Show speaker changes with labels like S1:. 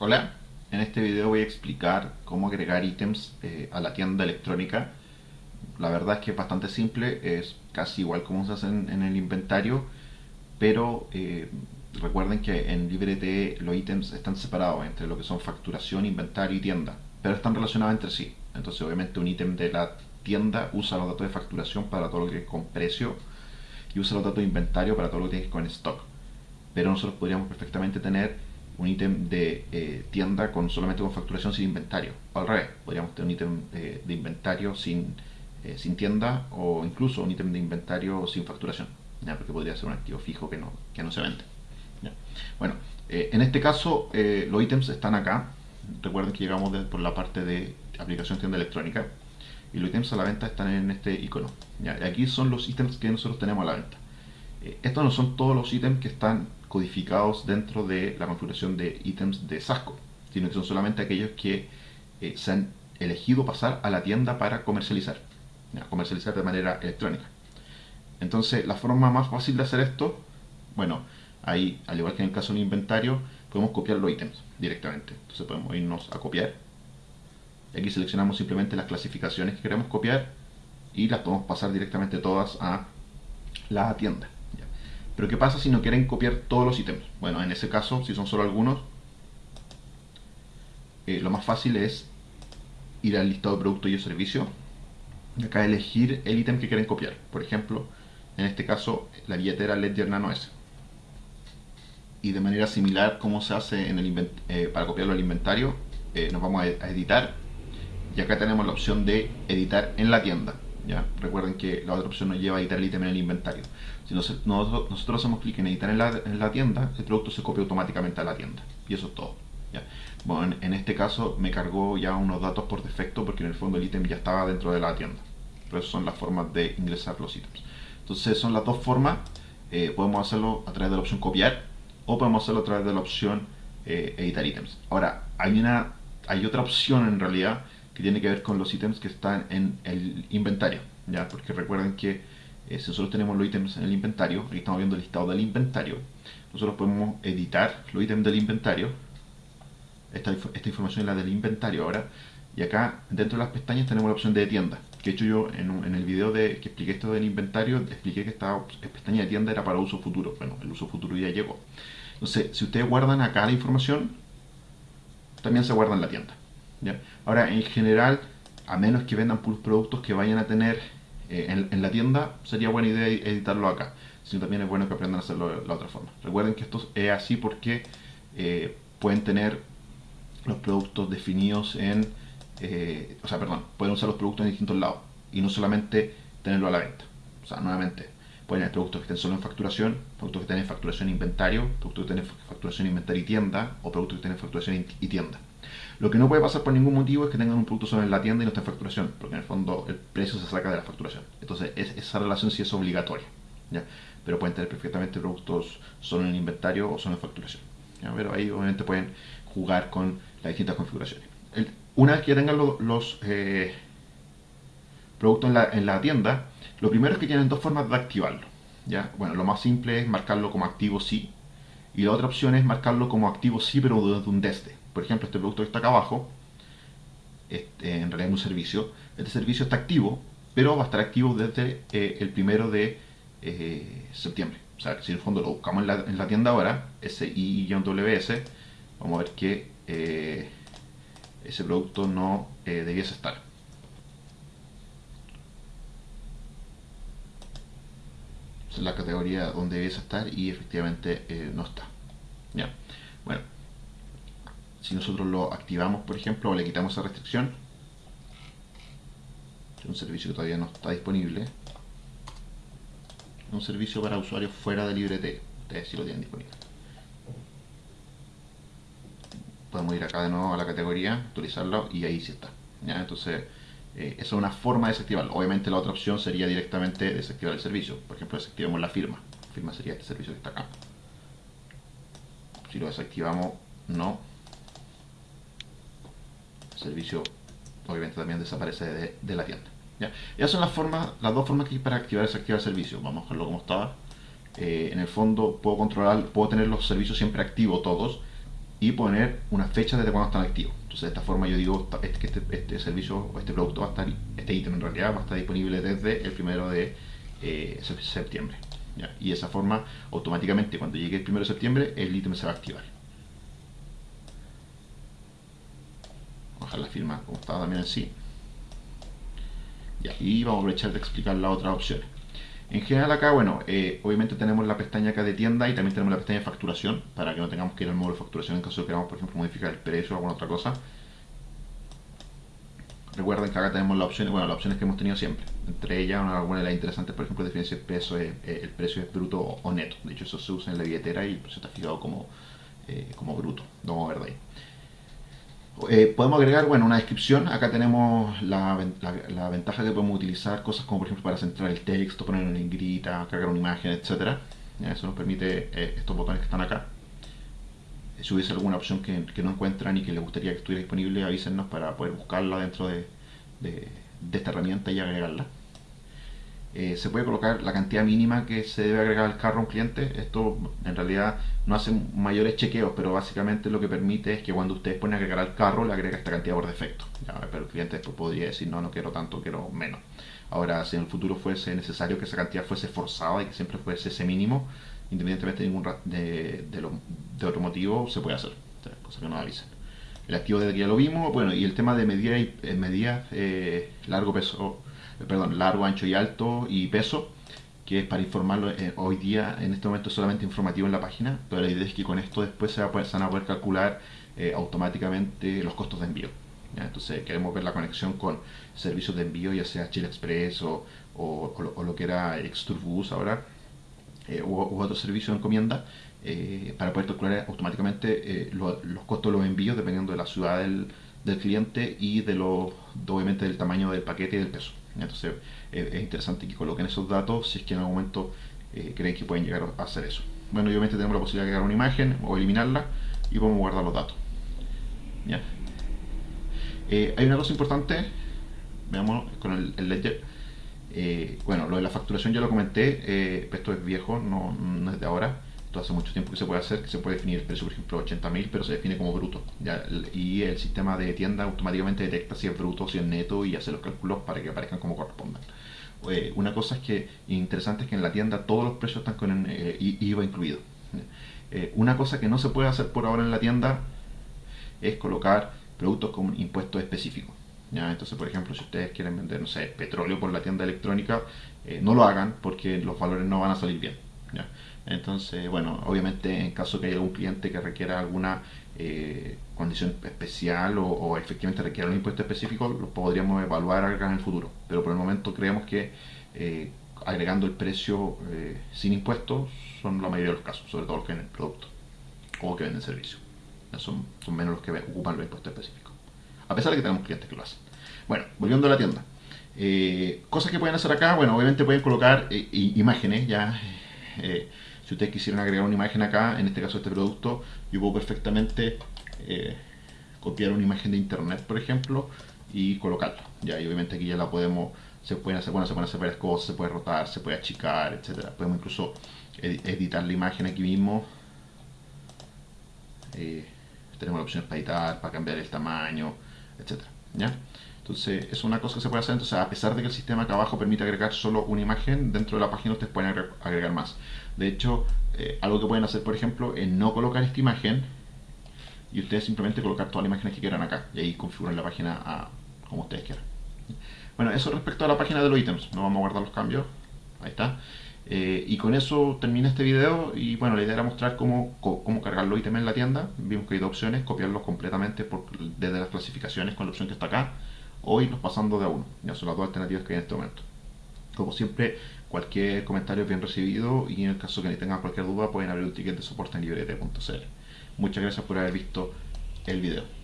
S1: Hola, en este video voy a explicar cómo agregar ítems eh, a la tienda electrónica. La verdad es que es bastante simple, es casi igual como se hace en, el inventario, pero eh, recuerden que en LibreT los ítems están separados entre lo que son facturación, inventario y tienda, pero están relacionados entre sí. Entonces obviamente un ítem de la tienda usa los datos de facturación para todo lo que es con precio y usa los datos de inventario para todo lo que tiene con stock. Pero nosotros podríamos perfectamente tener un ítem de eh, tienda con solamente con facturación sin inventario. O al revés, podríamos tener un ítem eh, de inventario sin, eh, sin tienda o incluso un ítem de inventario sin facturación, ¿ya? porque podría ser un activo fijo que no, que no se vende. Bueno, en este caso los ítems están acá. Recuerden que llegamos por la parte de aplicación tienda electrónica y los ítems a la venta están en este icono. ¿ya? Aquí son los ítems que nosotros tenemos a la venta. estos no son todos los ítems que están codificados dentro de la configuración de ítems de Sasco, sino que son solamente aquellos que eh, se han elegido pasar a la tienda para comercializar, comercializar de manera electrónica. Entonces, la forma más fácil de hacer esto, bueno, ahí, al igual que en el caso del inventario, podemos copiar los ítems directamente. Entonces podemos irnos a copiar. Aquí seleccionamos simplemente las clasificaciones que queremos copiar y las podemos pasar directamente todas a la tienda. Pero ¿qué pasa si no quieren copiar todos los ítems? Bueno, en ese caso, si son solo algunos, eh, lo más fácil es ir al listado de producto y servicio y acá elegir el ítem que quieren copiar. Por ejemplo, en este caso, la billetera Ledger Nano S. Y de manera similar como se hace eh, para copiarlo al inventario, eh, nos vamos a editar y acá tenemos la opción de editar en la tienda. Recuerden que la otra opción nos lleva a editar el ítem en el inventario. Si nosotros, nosotros hacemos clic en editar en la, en la, tienda, el producto se copia automáticamente a la tienda. Y eso es todo. Bueno, en, este caso me cargó ya unos datos por defecto porque en el fondo el ítem ya estaba dentro de la tienda. Pero esas son las formas de ingresar los ítems. Entonces son las dos formas. Eh, podemos hacerlo a través de la opción copiar o podemos hacerlo a través de la opción eh, editar ítems. Ahora, hay, una, hay otra opción en realidad que tiene que ver con los ítems que están en el inventario, ¿ya? Porque recuerden que eh, si nosotros tenemos los ítems en el inventario, aquí estamos viendo el listado del inventario, nosotros podemos editar los ítems del inventario, esta, esta información es la del inventario ahora, y acá dentro de las pestañas tenemos la opción de tienda, que he hecho yo en, en el video de, que expliqué esto del inventario, expliqué que esta pestaña de tienda era para uso futuro, bueno, el uso futuro ya llegó. Entonces, si ustedes guardan acá la información, también se guarda en la tienda. Ahora, en general, a menos que vendan puros productos que vayan a tener eh, en, la tienda, sería buena idea editarlo acá. Sino también es bueno que aprendan a hacerlo de la otra forma. Recuerden que esto es así porque eh, pueden tener los productos definidos en... Eh, o sea, perdón, pueden usar los productos en distintos lados y no solamente tenerlo a la venta. O sea, nuevamente, pueden tener productos que estén solo en facturación, productos que tienen facturación inventario, productos que tienen facturación inventario y tienda, o productos que tienen facturación y tienda. Lo que no puede pasar por ningún motivo es que tengan un producto solo en la tienda y no esté en facturación, porque en el fondo el precio se saca de la facturación. Entonces esa relación sí es obligatoria. ¿ya? Pero pueden tener perfectamente productos solo en el inventario o solo en facturación. Pero ahí obviamente pueden jugar con las distintas configuraciones. una vez que ya tengan los eh, productos en la, en la, tienda, lo primero es que tienen dos formas de activarlo. ¿ya? Bueno, lo más simple es marcarlo como activo sí, y la otra opción es marcarlo como activo sí, pero desde un desde por ejemplo, este producto que está acá abajo, este, en realidad es un servicio, este servicio está activo, pero va a estar activo desde eh, el primero de eh, septiembre. O sea, si en el fondo lo buscamos en la, en la tienda ahora, SI-WS, vamos a ver que eh, ese producto no debiese estar. Esa es la categoría donde debiese estar y efectivamente no está. Ya. Bueno, si nosotros lo activamos, por ejemplo, o le quitamos esa restricción, es un servicio que todavía no está disponible, un servicio para usuarios fuera de LibreT, ustedes sí lo tienen disponible. Podemos ir acá de nuevo a la categoría, actualizarlo y ahí sí está. Entonces, eh, esa es una forma de desactivarlo. Obviamente la otra opción sería directamente desactivar el servicio. Por ejemplo, desactivamos la firma. La firma sería este servicio que está acá. Si lo desactivamos, no servicio obviamente también desaparece de, la tienda. ¿ya? Esas son las formas, las dos formas que hay para activar y desactivar el servicio. Vamos a dejarlo como estaba. Eh, en el fondo puedo controlar, puedo tener los servicios siempre activos todos y poner una fecha desde cuando están activos. Entonces de esta forma yo digo que este, este, servicio o este producto va a estar, este ítem en realidad va a estar disponible desde el primero de eh, septiembre. Y de esa forma automáticamente cuando llegue el primero de septiembre el ítem se va a activar. Vamos a la firma como estaba también así. Y vamos a aprovechar de explicar las otras opciones. En general acá, bueno, eh, obviamente tenemos la pestaña acá de tienda y también tenemos la pestaña de facturación para que no tengamos que ir al módulo de facturación en caso de que queramos, por ejemplo, modificar el precio o alguna otra cosa. Recuerden que acá tenemos las opciones, bueno, las opciones que hemos tenido siempre. Entre ellas, una de las interesantes, por ejemplo, definir si el, peso es, el precio es bruto o neto. De hecho, eso se usa en la billetera y el precio está fijado como, eh, como bruto. No vamos a ver de ahí. Eh, podemos agregar, bueno, una descripción. Acá tenemos la, ventaja que podemos utilizar cosas como, por ejemplo, para centrar el texto, poner una negrita, cargar una imagen, etc. Eso nos permite eh, estos botones que están acá. Si hubiese alguna opción que, no encuentran y que les gustaría que estuviera disponible, avísenos para poder buscarla dentro de esta herramienta y agregarla. Eh, se puede colocar la cantidad mínima que se debe agregar al carro a un cliente. Esto en realidad no hace mayores chequeos, pero básicamente lo que permite es que cuando ustedes ponen a agregar al carro, le agrega esta cantidad por defecto. pero el cliente después podría decir, no, no quiero tanto, quiero menos. Ahora, si en el futuro fuese necesario que esa cantidad fuese forzada y que siempre fuese ese mínimo, independientemente de, ningún de, de, otro motivo, se puede hacer. cosa que nos avisen. El activo desde que ya lo vimos, bueno, y el tema de medida y eh, medida eh, largo peso perdón, largo, ancho y alto y peso, que es para informarlo eh, hoy día, en este momento solamente informativo en la página, pero la idea es que con esto después se, va a poder, van a poder calcular eh, automáticamente los costos de envío. Entonces queremos ver la conexión con servicios de envío, ya sea Chile Express o, o, lo que era Exturbus ahora, eh, u, otro servicio de encomienda, para poder calcular automáticamente los costos de los envíos dependiendo de la ciudad del, del cliente y de lo, obviamente del tamaño del paquete y del peso. Entonces es interesante que coloquen esos datos si es que en algún momento eh, creen que pueden llegar a hacer eso. Bueno, obviamente tenemos la posibilidad de agregar una imagen o eliminarla y podemos guardar los datos. Eh, hay una cosa importante, veamos con el, ledger. Eh, bueno, lo de la facturación ya lo comenté, esto es viejo, no, no es de ahora hace mucho tiempo que se puede hacer, que se puede definir el precio, por ejemplo, 80.000, pero se define como bruto. Y el sistema de tienda automáticamente detecta si es bruto, si es neto y hace los cálculos para que aparezcan como correspondan. Eh, una cosa es que interesante es que en la tienda todos los precios están con eh, IVA incluido. Eh, una cosa que no se puede hacer por ahora en la tienda es colocar productos con impuestos específicos. Entonces, por ejemplo, si ustedes quieren vender, no sé, petróleo por la tienda electrónica, no lo hagan porque los valores no van a salir bien. Entonces, bueno, obviamente en caso que haya algún cliente que requiera alguna eh, condición especial o, efectivamente requiera un impuesto específico, lo podríamos evaluar en el futuro. Pero por el momento creemos que eh, agregando el precio eh, sin impuestos son la mayoría de los casos, sobre todo los que venden producto o que venden servicio. Son, son menos los que ocupan los impuestos específicos. A pesar de que tenemos clientes que lo hacen. Bueno, volviendo a la tienda. cosas que pueden hacer acá, bueno, obviamente pueden colocar imágenes ya si ustedes quisieran agregar una imagen acá, en este caso este producto, yo puedo perfectamente eh, copiar una imagen de internet, por ejemplo, y colocarla. Ya, obviamente aquí ya la podemos, se pueden hacer, bueno, se pueden hacer varias cosas, se puede rotar, se puede achicar, etcétera. Podemos incluso editar la imagen aquí mismo. Eh, tenemos la opción para editar, para cambiar el tamaño, etcétera. ¿Ya? Entonces, es una cosa que se puede hacer. Entonces, a pesar de que el sistema acá abajo permite agregar solo una imagen, dentro de la página ustedes pueden agregar más. De hecho, eh, algo que pueden hacer, por ejemplo, es no colocar esta imagen y ustedes simplemente colocar todas las imágenes que quieran acá. Y ahí configuran la página como ustedes quieran. Bueno, eso respecto a la página de los ítems. No vamos a guardar los cambios. Ahí está. Eh, y con eso termina este video y bueno, la idea era mostrar cómo, cómo cargar los ítems en la tienda. Vimos que hay dos opciones, copiarlos completamente desde las clasificaciones con la opción que está acá o irnos pasando de a uno. Ya son las dos alternativas que hay en este momento. Como siempre, cualquier comentario es bien recibido y en el caso que tengan cualquier duda pueden abrir un ticket de soporte en librete.cl. Muchas gracias por haber visto el video.